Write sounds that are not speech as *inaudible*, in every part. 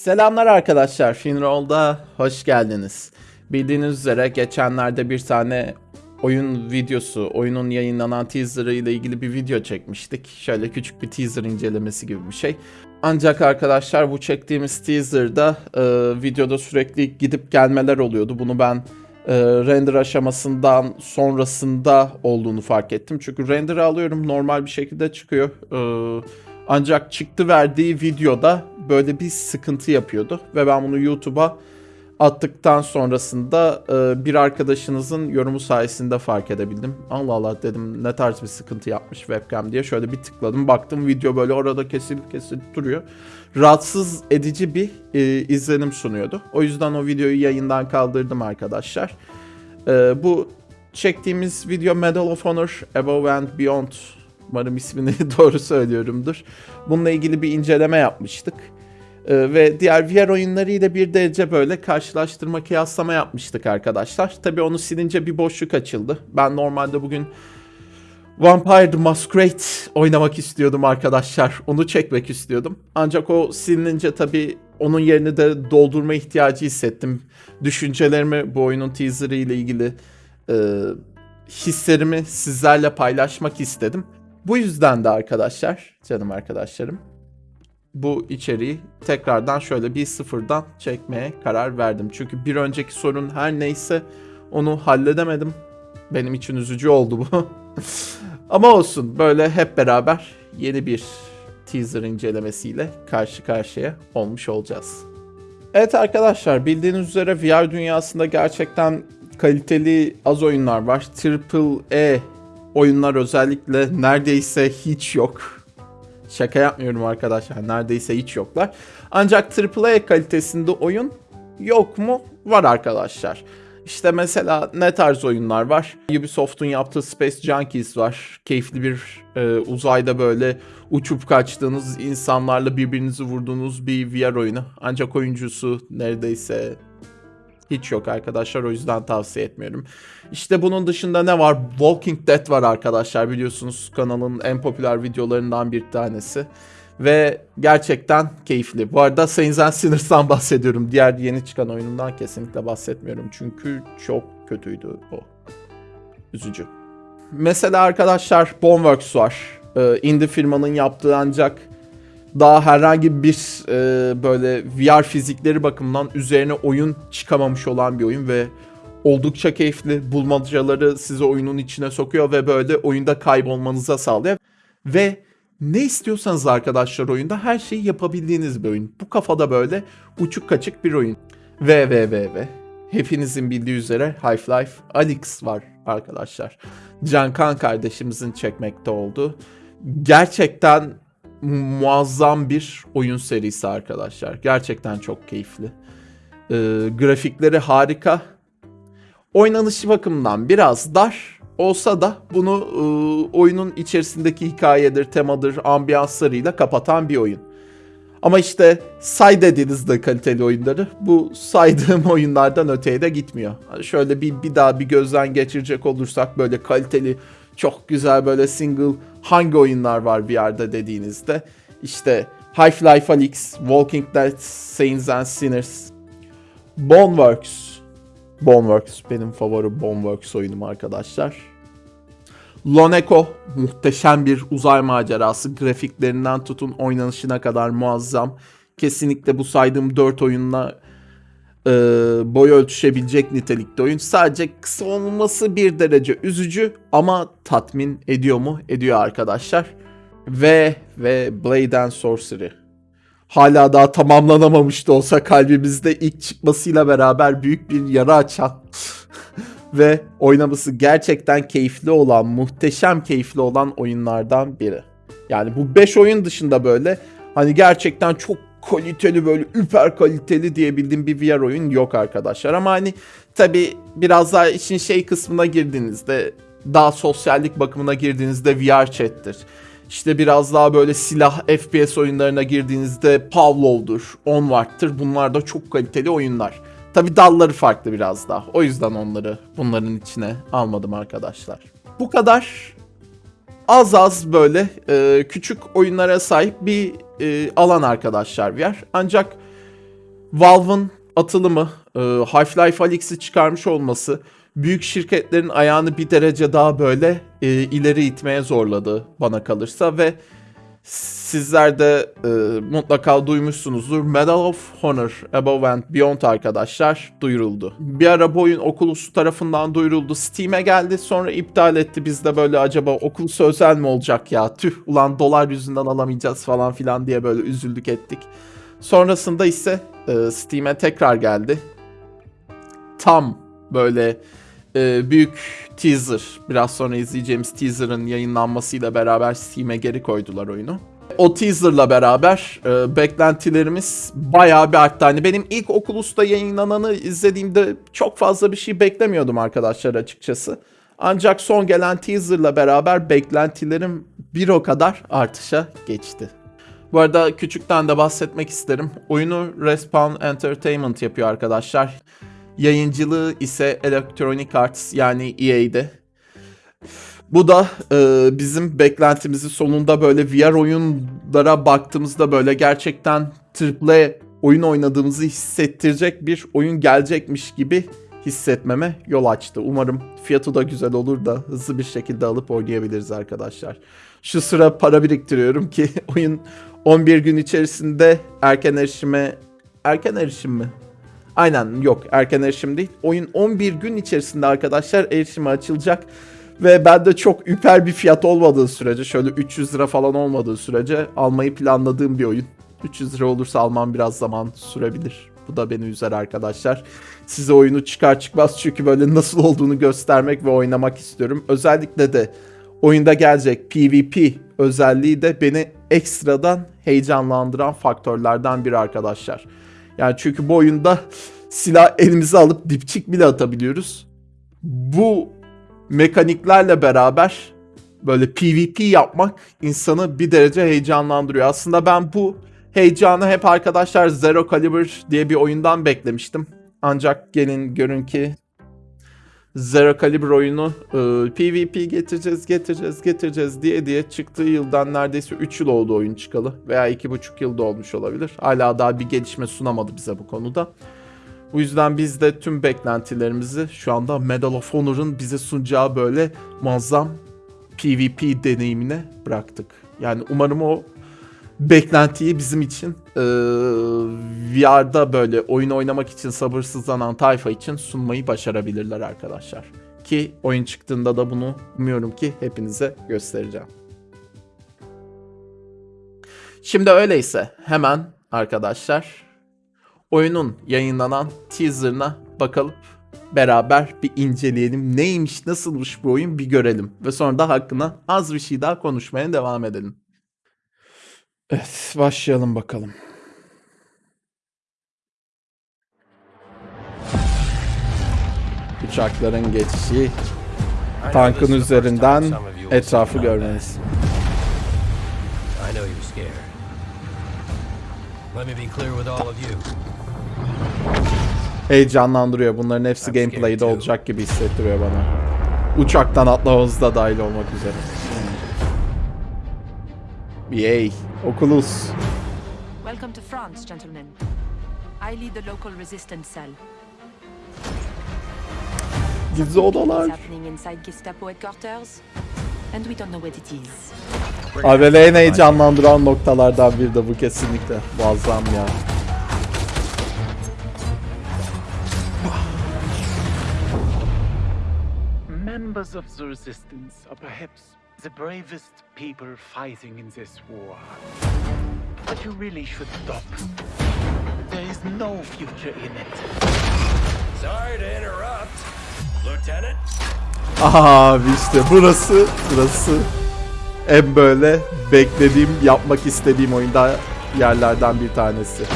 Selamlar arkadaşlar, Finroll'da hoş geldiniz. Bildiğiniz üzere geçenlerde bir tane oyun videosu, oyunun yayınlanan teaserı ile ilgili bir video çekmiştik. Şöyle küçük bir teaser incelemesi gibi bir şey. Ancak arkadaşlar bu çektiğimiz teaserda e, videoda sürekli gidip gelmeler oluyordu. Bunu ben e, render aşamasından sonrasında olduğunu fark ettim. Çünkü render'ı alıyorum normal bir şekilde çıkıyor. E, ancak çıktı verdiği videoda böyle bir sıkıntı yapıyordu. Ve ben bunu YouTube'a attıktan sonrasında e, bir arkadaşınızın yorumu sayesinde fark edebildim. Allah Allah dedim ne tarz bir sıkıntı yapmış webcam diye. Şöyle bir tıkladım baktım video böyle orada kesilip kesilip duruyor. Rahatsız edici bir e, izlenim sunuyordu. O yüzden o videoyu yayından kaldırdım arkadaşlar. E, bu çektiğimiz video Medal of Honor Above and Beyond Umarım ismini *laughs* doğru söylüyorumdur. Bununla ilgili bir inceleme yapmıştık. Ee, ve diğer VR oyunlarıyla bir derece böyle karşılaştırma kıyaslama yapmıştık arkadaşlar. Tabii onu silince bir boşluk açıldı. Ben normalde bugün Vampire the Masquerade oynamak istiyordum arkadaşlar. Onu çekmek istiyordum. Ancak o silinince tabii onun yerini de doldurma ihtiyacı hissettim. Düşüncelerimi bu oyunun teaserı ile ilgili e, hislerimi sizlerle paylaşmak istedim. Bu yüzden de arkadaşlar, canım arkadaşlarım, bu içeriği tekrardan şöyle bir sıfırdan çekmeye karar verdim. Çünkü bir önceki sorun her neyse onu halledemedim. Benim için üzücü oldu bu. *laughs* Ama olsun böyle hep beraber yeni bir teaser incelemesiyle karşı karşıya olmuş olacağız. Evet arkadaşlar bildiğiniz üzere VR dünyasında gerçekten kaliteli az oyunlar var. Triple E oyunlar özellikle neredeyse hiç yok. Şaka yapmıyorum arkadaşlar. Neredeyse hiç yoklar. Ancak AAA kalitesinde oyun yok mu? Var arkadaşlar. İşte mesela ne tarz oyunlar var? Ubisoft'un yaptığı Space Junkies var. Keyifli bir e, uzayda böyle uçup kaçtığınız insanlarla birbirinizi vurduğunuz bir VR oyunu. Ancak oyuncusu neredeyse hiç yok arkadaşlar o yüzden tavsiye etmiyorum. İşte bunun dışında ne var? Walking Dead var arkadaşlar biliyorsunuz kanalın en popüler videolarından bir tanesi. Ve gerçekten keyifli. Bu arada Saints and Sinners'tan *laughs* bahsediyorum. Diğer yeni çıkan oyunundan kesinlikle bahsetmiyorum. Çünkü çok kötüydü o. Üzücü. Mesela arkadaşlar Boneworks var. Ee, indie firmanın yaptığı ancak daha herhangi bir e, böyle VR fizikleri bakımından üzerine oyun çıkamamış olan bir oyun ve oldukça keyifli bulmacaları size oyunun içine sokuyor ve böyle oyunda kaybolmanıza sağlıyor. Ve ne istiyorsanız arkadaşlar oyunda her şeyi yapabildiğiniz bir oyun. Bu kafada böyle uçuk kaçık bir oyun. Ve ve ve ve hepinizin bildiği üzere Half-Life Alyx var arkadaşlar. Cankan kardeşimizin çekmekte olduğu. Gerçekten muazzam bir oyun serisi arkadaşlar. Gerçekten çok keyifli. Ee, grafikleri harika. Oynanışı bakımından biraz dar olsa da bunu e, oyunun içerisindeki hikayedir, temadır, ambiyanslarıyla kapatan bir oyun. Ama işte say dediğinizde kaliteli oyunları bu saydığım *laughs* oyunlardan öteye de gitmiyor. Şöyle bir, bir daha bir gözden geçirecek olursak böyle kaliteli çok güzel böyle single hangi oyunlar var bir yerde dediğinizde işte Half-Life Alyx, Walking Dead, Saints and Sinners, Boneworks. Boneworks benim favori Boneworks oyunum arkadaşlar. Loneko muhteşem bir uzay macerası. Grafiklerinden tutun oynanışına kadar muazzam. Kesinlikle bu saydığım 4 oyunla e, boy ölçüşebilecek nitelikte oyun. Sadece kısa olması bir derece üzücü ama tatmin ediyor mu? Ediyor arkadaşlar. Ve ve Blade and Sorcery. Hala daha tamamlanamamış da olsa kalbimizde ilk çıkmasıyla beraber büyük bir yara açan *laughs* ve oynaması gerçekten keyifli olan, muhteşem keyifli olan oyunlardan biri. Yani bu 5 oyun dışında böyle hani gerçekten çok kaliteli böyle üper kaliteli diyebildiğim bir VR oyun yok arkadaşlar. Ama hani tabi biraz daha işin şey kısmına girdiğinizde daha sosyallik bakımına girdiğinizde VR chat'tir. İşte biraz daha böyle silah FPS oyunlarına girdiğinizde Pavlov'dur, Onward'tır. Bunlar da çok kaliteli oyunlar. Tabi dalları farklı biraz daha. O yüzden onları bunların içine almadım arkadaşlar. Bu kadar az az böyle e, küçük oyunlara sahip bir e, alan arkadaşlar VR. Ancak Valve'ın atılımı, e, Half-Life Alyx'i çıkarmış olması büyük şirketlerin ayağını bir derece daha böyle e, ileri itmeye zorladı bana kalırsa ve sizler de e, mutlaka duymuşsunuzdur. Medal of Honor Above and Beyond arkadaşlar duyuruldu. Bir ara bu oyun Oculus tarafından duyuruldu. Steam'e geldi sonra iptal etti. Biz de böyle acaba Oculus özel mi olacak ya? Tüh ulan dolar yüzünden alamayacağız falan filan diye böyle üzüldük ettik. Sonrasında ise e, Steam'e tekrar geldi. Tam böyle e, büyük teaser, biraz sonra izleyeceğimiz teaser'ın yayınlanmasıyla beraber Steam'e geri koydular oyunu. O teaser'la beraber e, beklentilerimiz bayağı bir arttı. Hani benim ilk Oculus'ta yayınlananı izlediğimde çok fazla bir şey beklemiyordum arkadaşlar açıkçası. Ancak son gelen teaser'la beraber beklentilerim bir o kadar artışa geçti. Bu arada küçükten de bahsetmek isterim. Oyunu Respawn Entertainment yapıyor arkadaşlar. Yayıncılığı ise Electronic Arts yani EA'de. Bu da e, bizim beklentimizi sonunda böyle VR oyunlara baktığımızda böyle gerçekten AAA oyun oynadığımızı hissettirecek bir oyun gelecekmiş gibi hissetmeme yol açtı. Umarım fiyatı da güzel olur da hızlı bir şekilde alıp oynayabiliriz arkadaşlar. Şu sıra para biriktiriyorum ki *laughs* oyun 11 gün içerisinde erken erişime erken erişim mi? Aynen yok erken erişim değil. Oyun 11 gün içerisinde arkadaşlar erişime açılacak. Ve ben de çok üper bir fiyat olmadığı sürece şöyle 300 lira falan olmadığı sürece almayı planladığım bir oyun. 300 lira olursa almam biraz zaman sürebilir. Bu da beni üzer arkadaşlar. Size oyunu çıkar çıkmaz çünkü böyle nasıl olduğunu göstermek ve oynamak istiyorum. Özellikle de oyunda gelecek PvP özelliği de beni ekstradan heyecanlandıran faktörlerden biri arkadaşlar. Yani çünkü bu oyunda silah elimize alıp dipçik bile atabiliyoruz. Bu mekaniklerle beraber böyle PvP yapmak insanı bir derece heyecanlandırıyor. Aslında ben bu heyecanı hep arkadaşlar Zero Caliber diye bir oyundan beklemiştim. Ancak gelin görün ki Zero Caliber oyunu e, PvP getireceğiz, getireceğiz, getireceğiz diye diye çıktığı yıldan neredeyse 3 yıl oldu oyun çıkalı. Veya 2,5 yılda olmuş olabilir. Hala daha bir gelişme sunamadı bize bu konuda. Bu yüzden biz de tüm beklentilerimizi şu anda Medal of Honor'ın bize sunacağı böyle muazzam PvP deneyimine bıraktık. Yani umarım o beklentiyi bizim için e, VR'da böyle oyun oynamak için sabırsızlanan tayfa için sunmayı başarabilirler arkadaşlar. Ki oyun çıktığında da bunu umuyorum ki hepinize göstereceğim. Şimdi öyleyse hemen arkadaşlar oyunun yayınlanan teaserına bakalım beraber bir inceleyelim. Neymiş, nasılmış bu oyun bir görelim. Ve sonra da hakkında az bir şey daha konuşmaya devam edelim. Evet, başlayalım bakalım. Uçakların geçişi, tankın üzerinden etrafı görmeniz. Heyecanlandırıyor. Bunların hepsi gameplay'de olacak gibi hissettiriyor bana. Uçaktan atlamamız da dahil olmak üzere. Yay. Oculus. Welcome to France, gentlemen. I lead the local resistance cell. Gizli odalar. happening inside Gestapo headquarters, and we don't know what it is. Abi en heyecanlandıran noktalardan biri de bu kesinlikle. Muazzam ya. Members of the Resistance are perhaps the bravest people fighting in this war. But you really should stop. There is no future in it. Sorry to interrupt. Lieutenant? Abi işte burası, burası en böyle beklediğim, yapmak istediğim oyunda yerlerden bir tanesi. Be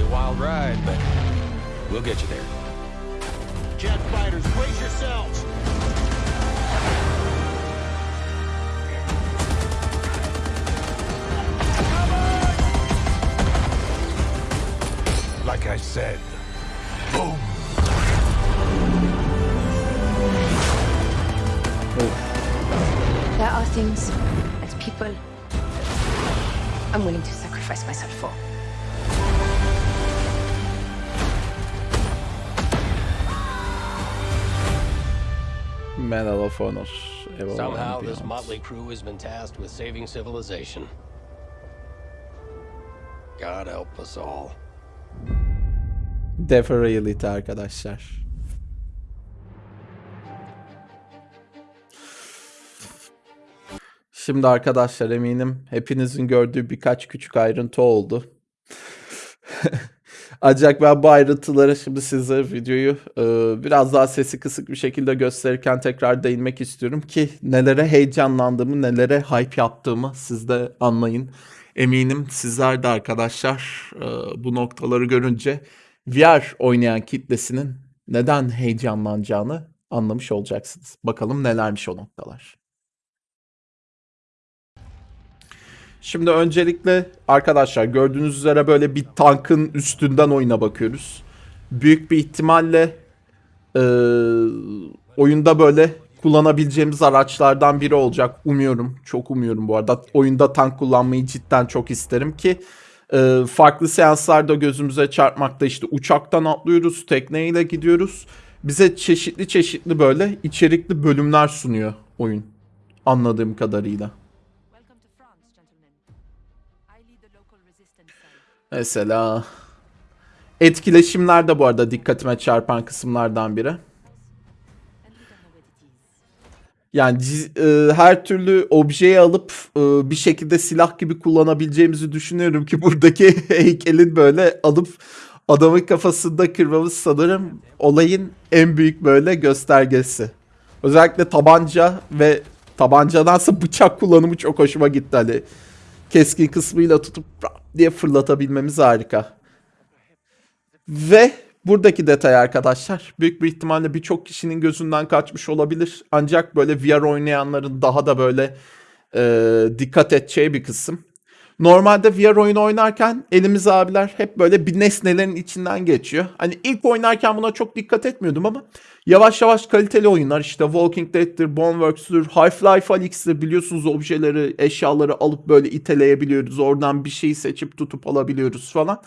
a wild ride, but we'll get you there. Jet fighters, yourselves! like I said. Boom! There are things and people I'm willing to sacrifice myself for. Somehow this motley crew has been tasked with saving civilization. God help us all. Death Reality arkadaşlar. Şimdi arkadaşlar eminim hepinizin gördüğü birkaç küçük ayrıntı oldu. *laughs* Ancak ben bu ayrıntıları şimdi size videoyu e, biraz daha sesi kısık bir şekilde gösterirken tekrar değinmek istiyorum ki nelere heyecanlandığımı, nelere hype yaptığımı siz de anlayın. Eminim sizler de arkadaşlar e, bu noktaları görünce VR oynayan kitlesinin neden heyecanlanacağını anlamış olacaksınız. Bakalım nelermiş o noktalar. Şimdi öncelikle arkadaşlar gördüğünüz üzere böyle bir tankın üstünden oyuna bakıyoruz. Büyük bir ihtimalle eee, oyunda böyle kullanabileceğimiz araçlardan biri olacak. Umuyorum, çok umuyorum bu arada. Oyunda tank kullanmayı cidden çok isterim ki eee, farklı seanslarda gözümüze çarpmakta işte uçaktan atlıyoruz, tekneyle gidiyoruz. Bize çeşitli çeşitli böyle içerikli bölümler sunuyor oyun anladığım kadarıyla. Mesela etkileşimler de bu arada dikkatime çarpan kısımlardan biri. Yani e, her türlü objeyi alıp e, bir şekilde silah gibi kullanabileceğimizi düşünüyorum ki *laughs* buradaki heykelin böyle alıp adamın kafasında kırmamız sanırım olayın en büyük böyle göstergesi. Özellikle tabanca ve tabancadansa bıçak kullanımı çok hoşuma gitti hani. Keskin kısmıyla tutup diye fırlatabilmemiz harika. Ve buradaki detay arkadaşlar büyük bir ihtimalle birçok kişinin gözünden kaçmış olabilir. Ancak böyle VR oynayanların daha da böyle e, dikkat edeceği bir kısım. Normalde VR oyunu oynarken elimiz abiler hep böyle bir nesnelerin içinden geçiyor. Hani ilk oynarken buna çok dikkat etmiyordum ama yavaş yavaş kaliteli oyunlar işte Walking Dead'tir, Boneworks'tür, Half-Life Alyx'tir biliyorsunuz objeleri, eşyaları alıp böyle iteleyebiliyoruz. Oradan bir şeyi seçip tutup alabiliyoruz falan.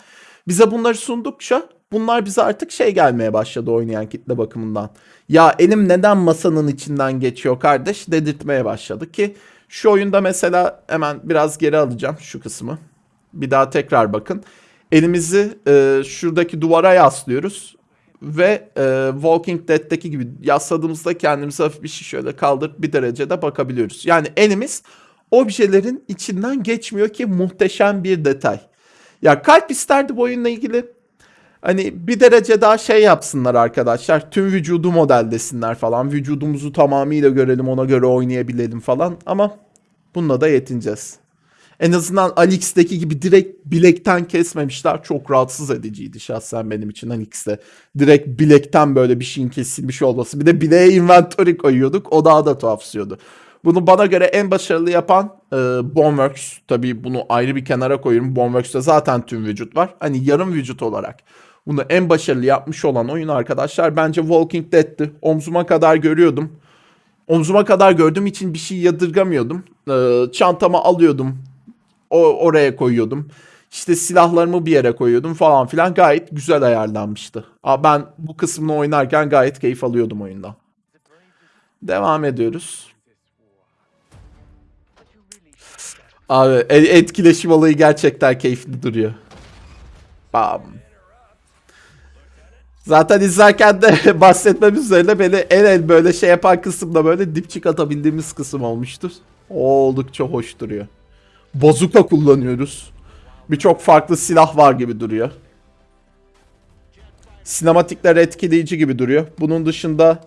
Bize bunları sundukça bunlar bize artık şey gelmeye başladı oynayan kitle bakımından. Ya elim neden masanın içinden geçiyor kardeş dedirtmeye başladı ki şu oyunda mesela hemen biraz geri alacağım şu kısmı. Bir daha tekrar bakın. Elimizi e, şuradaki duvara yaslıyoruz ve e, Walking Dead'deki gibi yasladığımızda kendimizi hafif bir şey şöyle kaldırıp bir derecede bakabiliyoruz. Yani elimiz objelerin içinden geçmiyor ki muhteşem bir detay. Ya kalp isterdi bu oyunla ilgili Hani bir derece daha şey yapsınlar arkadaşlar. Tüm vücudu model desinler falan. Vücudumuzu tamamıyla görelim ona göre oynayabilelim falan. Ama bununla da yetineceğiz. En azından Alix'teki gibi direkt bilekten kesmemişler. Çok rahatsız ediciydi şahsen benim için Alix'te. Direkt bilekten böyle bir şeyin kesilmiş olması. Bir de bileğe inventory koyuyorduk. O daha da tuhafsıyordu. Bunu bana göre en başarılı yapan e, Boneworks. Tabii bunu ayrı bir kenara koyuyorum. Boneworks'te zaten tüm vücut var. Hani yarım vücut olarak. Bunu en başarılı yapmış olan oyun arkadaşlar bence Walking Dead'ti. Omzuma kadar görüyordum. Omzuma kadar gördüğüm için bir şey yadırgamıyordum. Ee, çantama alıyordum. O, oraya koyuyordum. İşte silahlarımı bir yere koyuyordum falan filan. Gayet güzel ayarlanmıştı. Aa, ben bu kısmını oynarken gayet keyif alıyordum oyundan. Devam ediyoruz. Abi e- etkileşim olayı gerçekten keyifli duruyor. Bam. Zaten izlerken de *laughs* bahsetmemiz üzerine beni en en böyle şey yapan kısımda böyle dipçik atabildiğimiz kısım olmuştur. O oldukça hoş duruyor. Bazuka kullanıyoruz. Birçok farklı silah var gibi duruyor. Sinematikler etkileyici gibi duruyor. Bunun dışında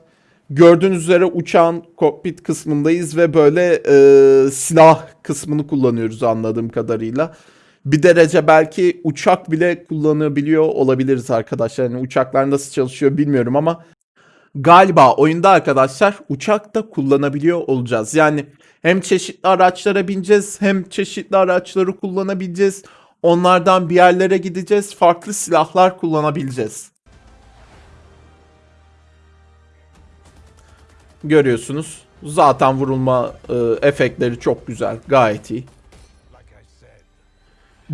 gördüğünüz üzere uçağın kokpit kısmındayız ve böyle e, silah kısmını kullanıyoruz anladığım kadarıyla. Bir derece belki uçak bile kullanabiliyor olabiliriz arkadaşlar. Yani uçaklar nasıl çalışıyor bilmiyorum ama galiba oyunda arkadaşlar uçak da kullanabiliyor olacağız. Yani hem çeşitli araçlara bineceğiz hem çeşitli araçları kullanabileceğiz. Onlardan bir yerlere gideceğiz. Farklı silahlar kullanabileceğiz. Görüyorsunuz. Zaten vurulma e, efektleri çok güzel. Gayet iyi.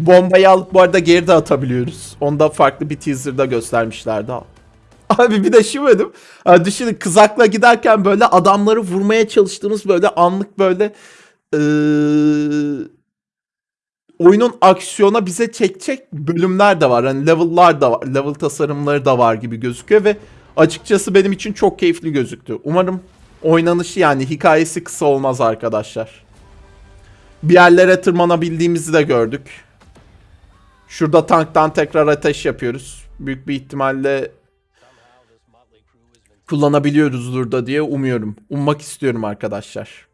Bombayı alıp bu arada geri de atabiliyoruz. Onu da farklı bir teaser'da göstermişlerdi. Abi bir de şu benim. Düşünün kızakla giderken böyle adamları vurmaya çalıştığımız böyle anlık böyle eee, oyunun aksiyona bize çekecek bölümler de var. Hani level'lar da var. Level tasarımları da var gibi gözüküyor ve açıkçası benim için çok keyifli gözüktü. Umarım oynanışı yani hikayesi kısa olmaz arkadaşlar. Bir yerlere tırmanabildiğimizi de gördük. Şurada tanktan tekrar ateş yapıyoruz. Büyük bir ihtimalle kullanabiliyoruzdur da diye umuyorum. Ummak istiyorum arkadaşlar.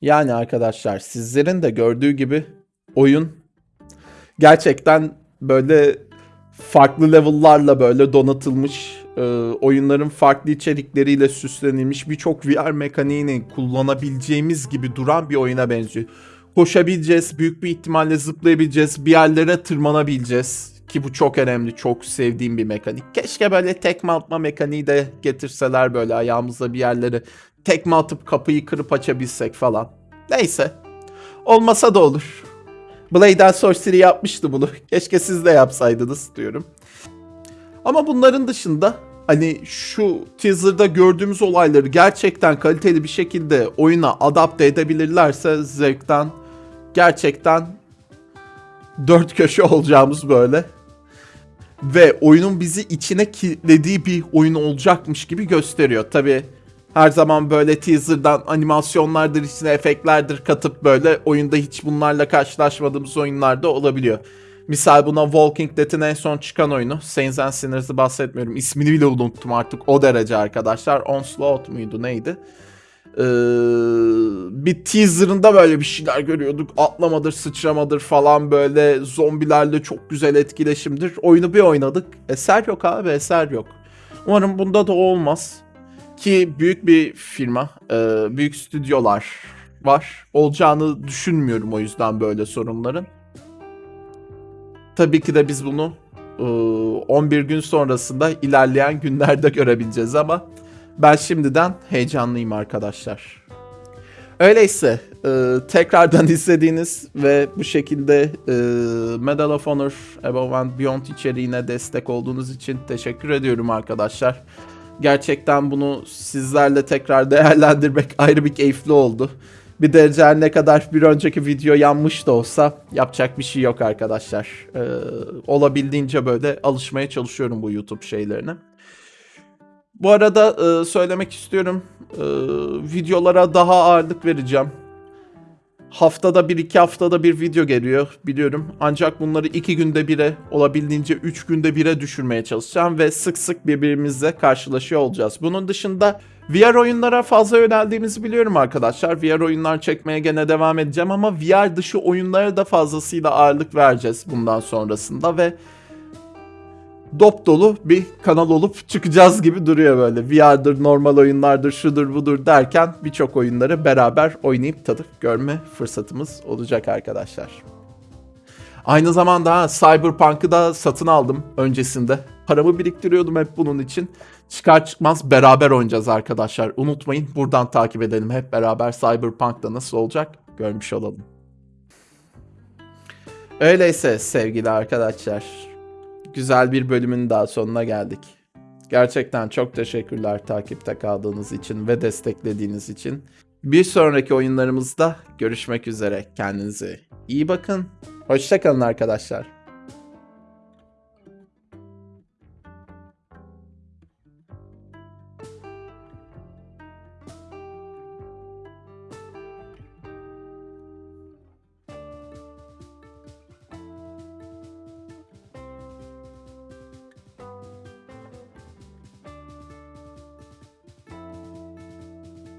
Yani arkadaşlar sizlerin de gördüğü gibi oyun gerçekten böyle farklı level'larla böyle donatılmış, e, oyunların farklı içerikleriyle süslenilmiş birçok VR mekaniğini kullanabileceğimiz gibi duran bir oyuna benziyor. Koşabileceğiz, büyük bir ihtimalle zıplayabileceğiz, bir yerlere tırmanabileceğiz. Ki bu çok önemli, çok sevdiğim bir mekanik. Keşke böyle tekme atma mekaniği de getirseler böyle ayağımızla bir yerlere tekme atıp kapıyı kırıp açabilsek falan. Neyse. Olmasa da olur. Blade and Sorcery yapmıştı bunu. *laughs* Keşke siz de yapsaydınız diyorum. Ama bunların dışında hani şu teaser'da gördüğümüz olayları gerçekten kaliteli bir şekilde oyuna adapte edebilirlerse zevkten gerçekten dört köşe olacağımız böyle ve oyunun bizi içine kilitlediği bir oyun olacakmış gibi gösteriyor. Tabi her zaman böyle teaser'dan animasyonlardır, içine efektlerdir katıp böyle oyunda hiç bunlarla karşılaşmadığımız oyunlarda olabiliyor. Misal buna Walking Dead'in en son çıkan oyunu. Saints and Sinners'ı bahsetmiyorum. İsmini bile unuttum artık o derece arkadaşlar. Onslaught muydu neydi? Ee, bir teaserında böyle bir şeyler görüyorduk. Atlamadır, sıçramadır falan böyle zombilerle çok güzel etkileşimdir. Oyunu bir oynadık. Eser yok abi, eser yok. Umarım bunda da olmaz. Ki büyük bir firma, e, büyük stüdyolar var. Olacağını düşünmüyorum o yüzden böyle sorunların. Tabii ki de biz bunu e, 11 gün sonrasında ilerleyen günlerde görebileceğiz ama ben şimdiden heyecanlıyım arkadaşlar. Öyleyse e, tekrardan *laughs* izlediğiniz ve bu şekilde e, Medal of Honor Above and Beyond içeriğine destek olduğunuz için teşekkür ediyorum arkadaşlar. Gerçekten bunu sizlerle tekrar değerlendirmek *laughs* ayrı bir keyifli oldu. Bir derece ne kadar bir önceki video yanmış da olsa yapacak bir şey yok arkadaşlar. E, olabildiğince böyle alışmaya çalışıyorum bu YouTube şeylerine. Bu arada e, söylemek istiyorum. e, videolara daha ağırlık vereceğim. Haftada bir iki haftada bir video geliyor biliyorum. Ancak bunları iki günde bire olabildiğince üç günde bire düşürmeye çalışacağım. Ve sık sık birbirimizle karşılaşıyor olacağız. Bunun dışında VR oyunlara fazla yöneldiğimizi biliyorum arkadaşlar. VR oyunlar çekmeye gene devam edeceğim ama VR dışı oyunlara da fazlasıyla ağırlık vereceğiz bundan sonrasında ve dop dolu bir kanal olup çıkacağız gibi duruyor böyle. VR'dır, normal oyunlardır, şudur budur derken birçok oyunları beraber oynayıp tadıp görme fırsatımız olacak arkadaşlar. Aynı zamanda ha, Cyberpunk'ı da satın aldım öncesinde. Paramı biriktiriyordum hep bunun için. Çıkar çıkmaz beraber oynayacağız arkadaşlar. Unutmayın buradan takip edelim. Hep beraber Cyberpunk'ta nasıl olacak görmüş olalım. Öyleyse sevgili arkadaşlar güzel bir bölümün daha sonuna geldik. Gerçekten çok teşekkürler takipte kaldığınız için ve desteklediğiniz için. Bir sonraki oyunlarımızda görüşmek üzere. Kendinize iyi bakın. Hoşçakalın arkadaşlar.